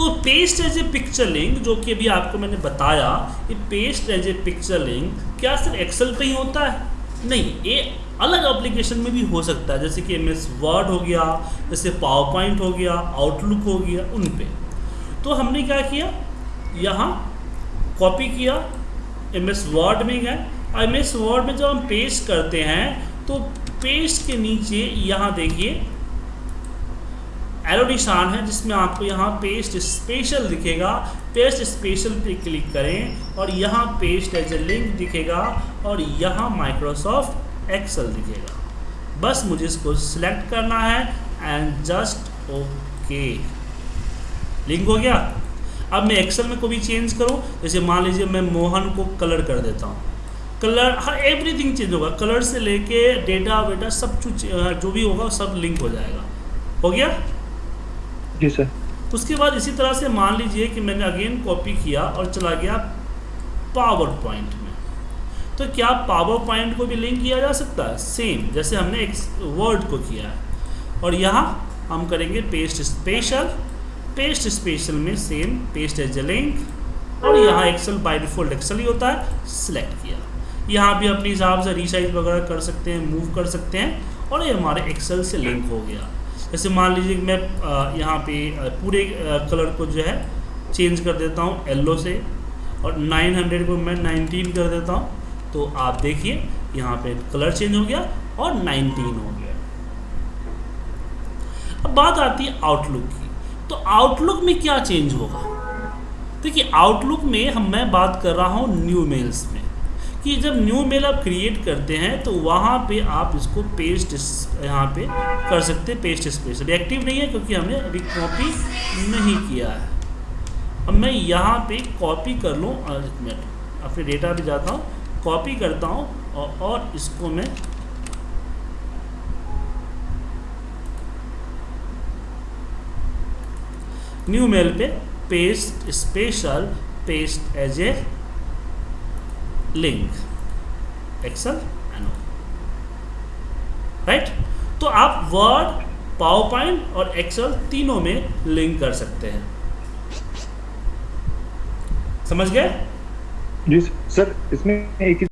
तो paste as a picture link जो कि अभी आपको मैंने बताया ये paste as a picture link क्या सिर्फ़ एक्सेल पे ही होता है? नहीं, ये अलग एप्लीकेशन में भी हो सकता है। जैसे कि एम एस वर्ड हो गया, जैसे पावर पॉइंट हो गया आउटलुक हो गया, उन पे। तो हमने क्या किया? यहाँ कॉपी किया। एम एस वर्ड में गए। और एम एस वर्ड में जब हम पेस्ट करते हैं तो पेस्ट के नीचे यहाँ देखिए एरो निशान है, जिसमें आपको यहाँ पेस्ट स्पेशल दिखेगा। पेस्ट स्पेशल पे क्लिक करें और यहाँ पेस्ट एज ए लिंक दिखेगा और यहाँ माइक्रोसॉफ्ट एक्सेल दिखेगा। बस मुझे इसको सिलेक्ट करना है एंड जस्ट ओके लिंक हो गया? अब मैं एक्सेल में कोई भी चेंज करूँ, जैसे मान लीजिए मैं मोहन को कलर कर देता हूँ। कलर हर एवरीथिंग चेंज होगा। कलर से लेके डेटा वेटा सब कुछ जो भी होगा सब लिंक हो जाएगा। हो गया? जी सर। उसके बाद इसी तरह से मान लीजिए कि मैंने अगेन कॉपी किया और चला गया पावर पॉइंट में। तो क्या पावर पॉइंट को भी लिंक किया जा सकता है? सेम, जैसे हमने एक वर्ड को किया है। और यहाँ हम करेंगे पेस्ट स्पेशल। पेस्ट स्पेशल में same, paste as a link. और यहाँ एक्सेल बाय डिफ़ॉल्ट एक्सेल ही होता है, सिलेक्ट किया। यहाँ भी अपने हिसाब से रीसाइज वगैरह कर सकते हैं, मूव कर सकते हैं। और ये हमारे एक्सेल से लिंक हो गया। जैसे मान लीजिए कि मैं यहाँ पे पूरे कलर को जो है चेंज कर देता हूँ येल्लो से और 900 को मैं 19 कर देता हूँ। तो आप देखिए, यहाँ पे कलर चेंज हो गया और 19 हो गया। अब बात आती है आउटलुक की। तो आउटलुक में क्या चेंज होगा? देखिए आउटलुक में हम, मैं बात कर रहा हूँ न्यू मेल्स में। कि जब न्यू मेल आप क्रिएट करते हैं तो वहाँ पे आप इसको पेस्ट यहाँ पे कर सकते हैं पेस्ट स्पेशल एक्टिव नहीं है क्योंकि हमने अभी कॉपी नहीं किया है। अब मैं यहाँ पे कॉपी कर लूँ एक मिनट अपने डेटा पे जाता हूँ कॉपी करता हूँ और, और इसको मैं न्यू मेल पे paste special paste as a link Excel I know right तो आप वर्ड पावर पॉइंट और एक्सल तीनों में लिंक कर सकते हैं। समझ गए? जी, सर, इसमें एक